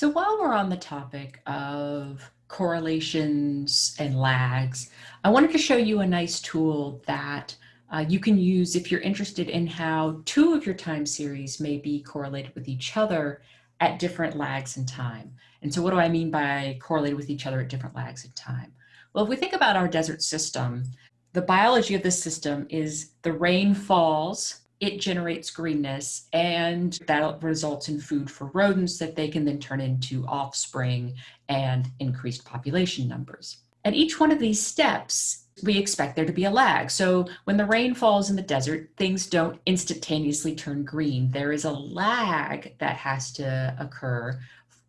So while we're on the topic of correlations and lags, I wanted to show you a nice tool that uh, you can use if you're interested in how two of your time series may be correlated with each other at different lags in time. And so what do I mean by correlated with each other at different lags in time? Well, if we think about our desert system, the biology of this system is the rain falls it generates greenness and that results in food for rodents that they can then turn into offspring and increased population numbers. At each one of these steps, we expect there to be a lag. So when the rain falls in the desert, things don't instantaneously turn green. There is a lag that has to occur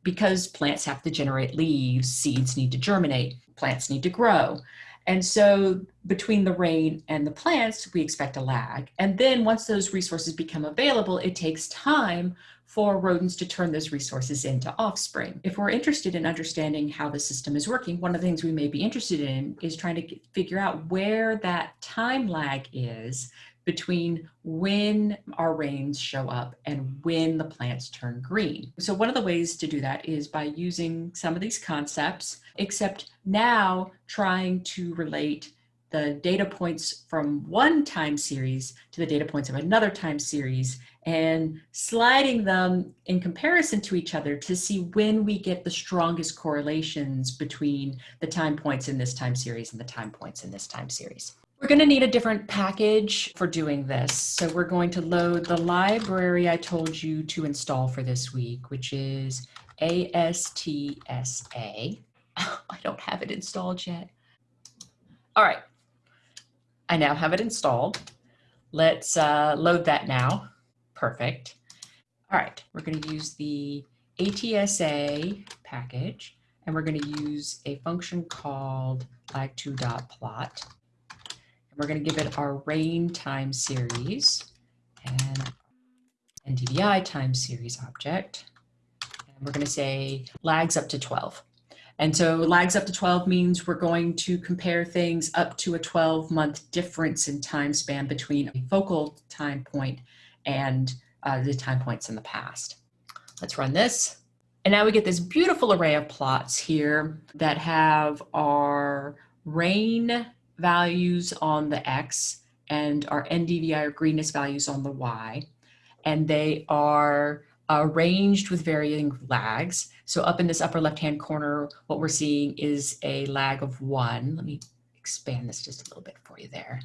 because plants have to generate leaves, seeds need to germinate, plants need to grow. And so between the rain and the plants, we expect a lag. And then once those resources become available, it takes time for rodents to turn those resources into offspring. If we're interested in understanding how the system is working, one of the things we may be interested in is trying to figure out where that time lag is between when our rains show up and when the plants turn green. So one of the ways to do that is by using some of these concepts, except now trying to relate the data points from one time series to the data points of another time series and sliding them in comparison to each other to see when we get the strongest correlations between the time points in this time series and the time points in this time series. We're going to need a different package for doing this. So we're going to load the library I told you to install for this week, which is ASTSA. I don't have it installed yet. All right. I now have it installed. Let's uh, load that now. Perfect. All right, we're going to use the ASTSA package, and we're going to use a function called lag2.plot. We're going to give it our rain time series and NDVI time series object. And we're going to say lags up to 12. And so lags up to 12 means we're going to compare things up to a 12 month difference in time span between a focal time point and uh, the time points in the past. Let's run this. And now we get this beautiful array of plots here that have our rain values on the X and our NDVI or greenness values on the Y. And they are arranged with varying lags. So up in this upper left-hand corner, what we're seeing is a lag of one. Let me expand this just a little bit for you there.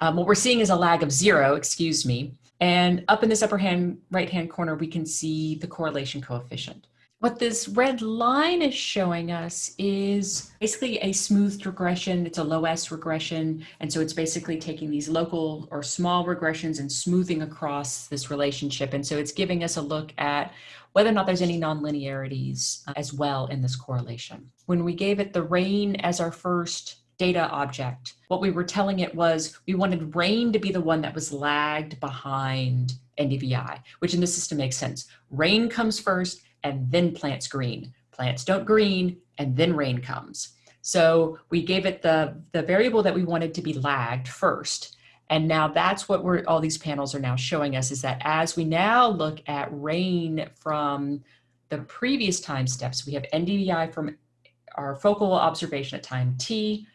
Um, what we're seeing is a lag of zero, excuse me. And up in this upper hand, right-hand corner, we can see the correlation coefficient. What this red line is showing us is basically a smoothed regression. It's a lowess regression. And so it's basically taking these local or small regressions and smoothing across this relationship. And so it's giving us a look at whether or not there's any nonlinearities as well in this correlation. When we gave it the rain as our first data object, what we were telling it was we wanted rain to be the one that was lagged behind NDVI, which in this system makes sense. Rain comes first, and then plants green. Plants don't green and then rain comes. So we gave it the, the variable that we wanted to be lagged first. And now that's what we're, all these panels are now showing us is that as we now look at rain from the previous time steps, we have NDVI from our focal observation at time t.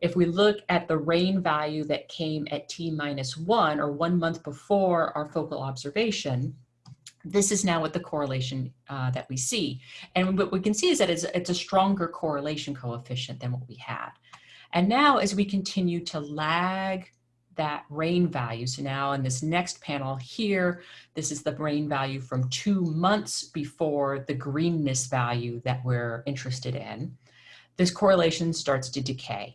If we look at the rain value that came at t minus one or one month before our focal observation, this is now what the correlation uh, that we see. And what we can see is that it's, it's a stronger correlation coefficient than what we had. And now as we continue to lag that rain value, so now in this next panel here, this is the rain value from two months before the greenness value that we're interested in, this correlation starts to decay.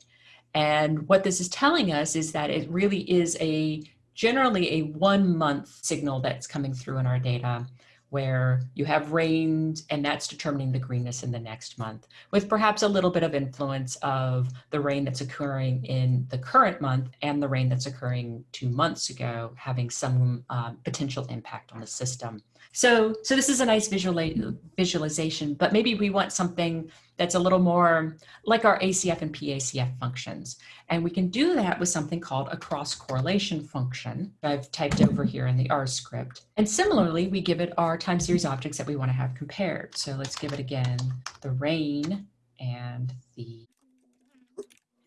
And what this is telling us is that it really is a generally a one month signal that's coming through in our data where you have rain and that's determining the greenness in the next month with perhaps a little bit of influence of the rain that's occurring in the current month and the rain that's occurring two months ago having some um, potential impact on the system. So, so this is a nice visual visualization, but maybe we want something that's a little more like our ACF and PACF functions. And we can do that with something called a cross correlation function I've typed over here in the R script. And similarly, we give it our time series objects that we want to have compared. So let's give it again, the rain and the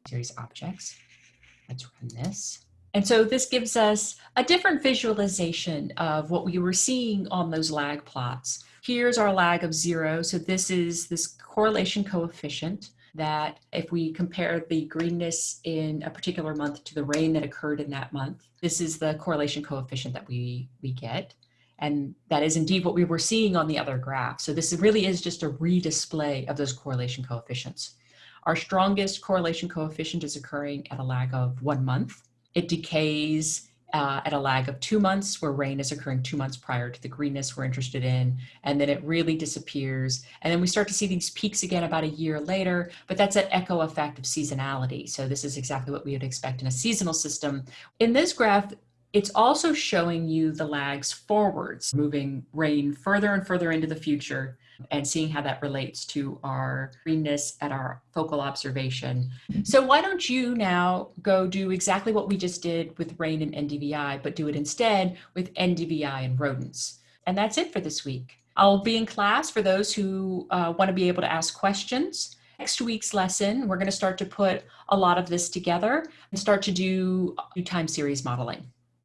series objects. Let's run this. And so this gives us a different visualization of what we were seeing on those lag plots. Here's our lag of zero. So this is this correlation coefficient that if we compare the greenness in a particular month to the rain that occurred in that month, this is the correlation coefficient that we, we get. And that is indeed what we were seeing on the other graph. So this really is just a redisplay of those correlation coefficients. Our strongest correlation coefficient is occurring at a lag of one month. It decays uh, at a lag of two months where rain is occurring two months prior to the greenness we're interested in. And then it really disappears. And then we start to see these peaks again about a year later, but that's an echo effect of seasonality. So this is exactly what we would expect in a seasonal system. In this graph, it's also showing you the lags forwards, moving rain further and further into the future and seeing how that relates to our greenness at our focal observation. So why don't you now go do exactly what we just did with rain and NDVI, but do it instead with NDVI and rodents. And that's it for this week. I'll be in class for those who uh, want to be able to ask questions. Next week's lesson, we're going to start to put a lot of this together and start to do, do time series modeling.